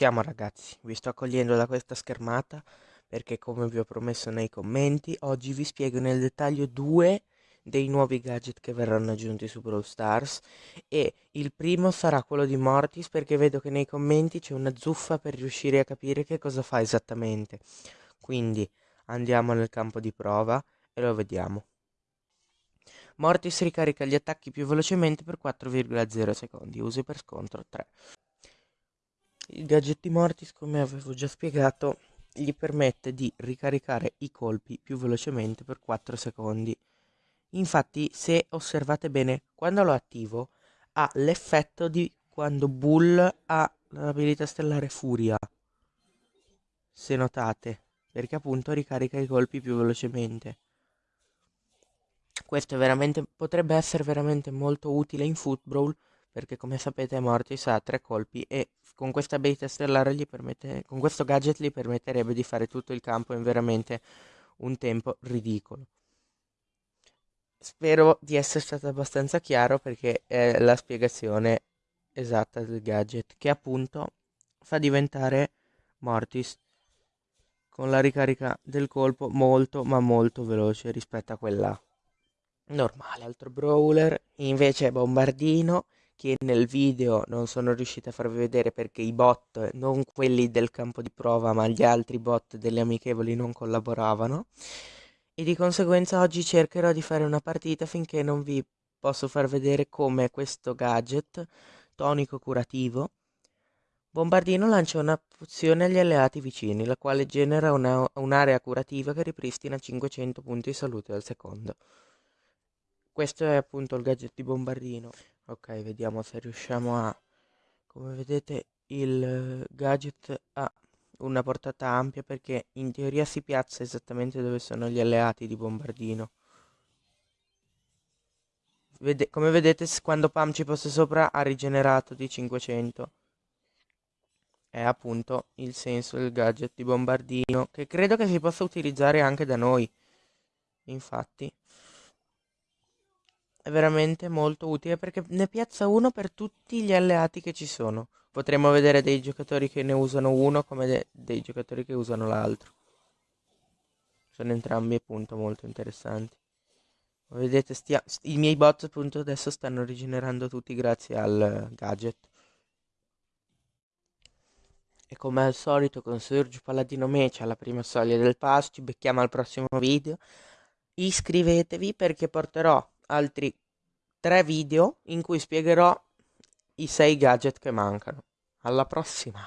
siamo ragazzi, vi sto accogliendo da questa schermata perché come vi ho promesso nei commenti, oggi vi spiego nel dettaglio due dei nuovi gadget che verranno aggiunti su Brawl Stars e il primo sarà quello di Mortis perché vedo che nei commenti c'è una zuffa per riuscire a capire che cosa fa esattamente. Quindi andiamo nel campo di prova e lo vediamo. Mortis ricarica gli attacchi più velocemente per 4,0 secondi, usi per scontro 3. Il gadget di Mortis, come avevo già spiegato, gli permette di ricaricare i colpi più velocemente per 4 secondi. Infatti, se osservate bene, quando lo attivo ha l'effetto di quando Bull ha l'abilità stellare Furia. Se notate, perché appunto ricarica i colpi più velocemente. Questo potrebbe essere veramente molto utile in football perché come sapete Mortis ha tre colpi e con questa abilità stellare gli permette, con questo gadget gli permetterebbe di fare tutto il campo in veramente un tempo ridicolo. Spero di essere stato abbastanza chiaro perché è la spiegazione esatta del gadget che appunto fa diventare Mortis con la ricarica del colpo molto ma molto veloce rispetto a quella normale. Altro brawler invece è Bombardino che nel video non sono riuscito a farvi vedere perché i bot, non quelli del campo di prova, ma gli altri bot delle amichevoli non collaboravano. E di conseguenza oggi cercherò di fare una partita finché non vi posso far vedere come questo gadget tonico curativo Bombardino lancia una pozione agli alleati vicini, la quale genera un'area curativa che ripristina 500 punti di salute al secondo. Questo è appunto il gadget di Bombardino. Ok, vediamo se riusciamo a... Come vedete il gadget ha una portata ampia perché in teoria si piazza esattamente dove sono gli alleati di Bombardino. Vede come vedete quando Pam ci fosse sopra ha rigenerato di 500. È appunto il senso del gadget di Bombardino che credo che si possa utilizzare anche da noi. Infatti veramente molto utile perché ne piazza uno per tutti gli alleati che ci sono. Potremmo vedere dei giocatori che ne usano uno come de dei giocatori che usano l'altro. Sono entrambi appunto molto interessanti. Come vedete i miei bot appunto adesso stanno rigenerando tutti grazie al gadget. E come al solito con Surge Paladino Mecia alla prima soglia del pass ci becchiamo al prossimo video. Iscrivetevi perché porterò altri tre video in cui spiegherò i sei gadget che mancano. Alla prossima!